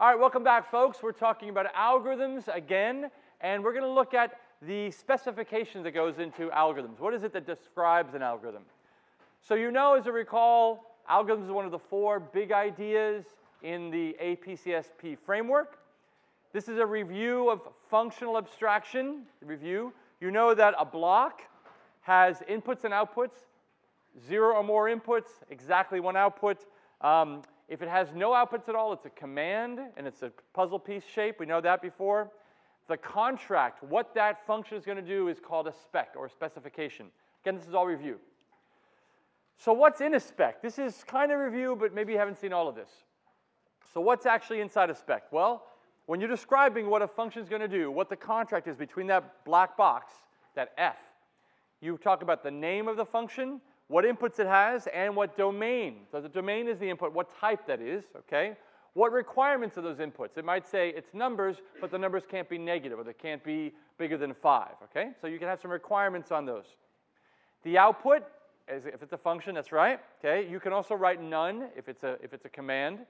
All right, welcome back, folks. We're talking about algorithms again, and we're going to look at the specification that goes into algorithms. What is it that describes an algorithm? So you know, as you recall, algorithms is one of the four big ideas in the APCSP framework. This is a review of functional abstraction, review. You know that a block has inputs and outputs, zero or more inputs, exactly one output. Um, if it has no outputs at all, it's a command, and it's a puzzle piece shape. We know that before. The contract, what that function is going to do is called a spec or a specification. Again, this is all review. So what's in a spec? This is kind of review, but maybe you haven't seen all of this. So what's actually inside a spec? Well, when you're describing what a function is going to do, what the contract is between that black box, that F, you talk about the name of the function, what inputs it has, and what domain. So the domain is the input, what type that is, okay? What requirements of those inputs? It might say it's numbers, but the numbers can't be negative, or they can't be bigger than five, okay? So you can have some requirements on those. The output, is if it's a function, that's right, okay? You can also write none if it's a, if it's a command.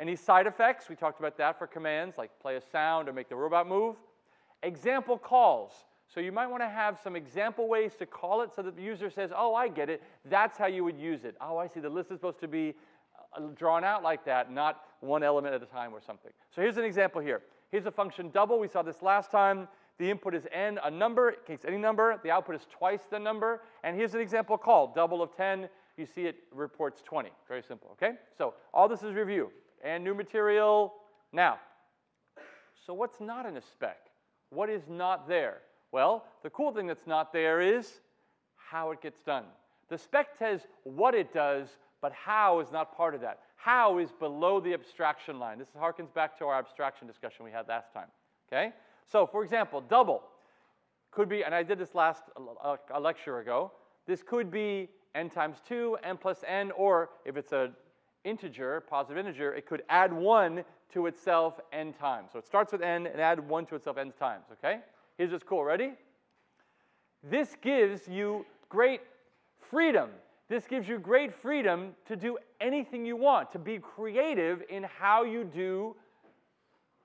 Any side effects, we talked about that for commands, like play a sound or make the robot move. Example calls. So you might want to have some example ways to call it so that the user says, oh, I get it. That's how you would use it. Oh, I see. The list is supposed to be uh, drawn out like that, not one element at a time or something. So here's an example here. Here's a function double. We saw this last time. The input is n, a number, it takes any number. The output is twice the number. And here's an example call, double of 10. You see it reports 20. Very simple, okay? So all this is review. And new material now. So what's not in a spec? What is not there? Well, the cool thing that's not there is how it gets done. The spec says what it does, but how is not part of that. How is below the abstraction line. This harkens back to our abstraction discussion we had last time. Okay? So, for example, double could be, and I did this last uh, a lecture ago, this could be n times 2, n plus n, or if it's an integer, positive integer, it could add 1 to itself n times. So it starts with n and add 1 to itself n times, okay? Here's what's cool. Ready? This gives you great freedom. This gives you great freedom to do anything you want, to be creative in how you do,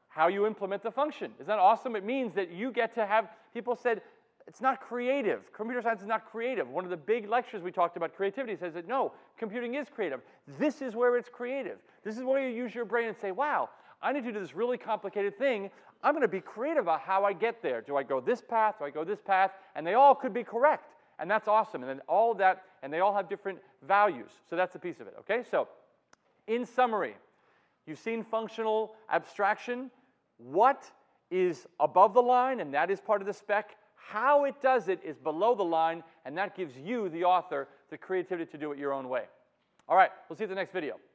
how you implement the function. Isn't that awesome? It means that you get to have, people said, it's not creative. Computer science is not creative. One of the big lectures we talked about creativity says that no, computing is creative. This is where it's creative. This is where you use your brain and say, wow, I need to do this really complicated thing. I'm going to be creative about how I get there. Do I go this path? Do I go this path? And they all could be correct. And that's awesome. And then all that, and they all have different values. So that's a piece of it, okay? So in summary, you've seen functional abstraction. What is above the line, and that is part of the spec. How it does it is below the line, and that gives you, the author, the creativity to do it your own way. All right, we'll see you at the next video.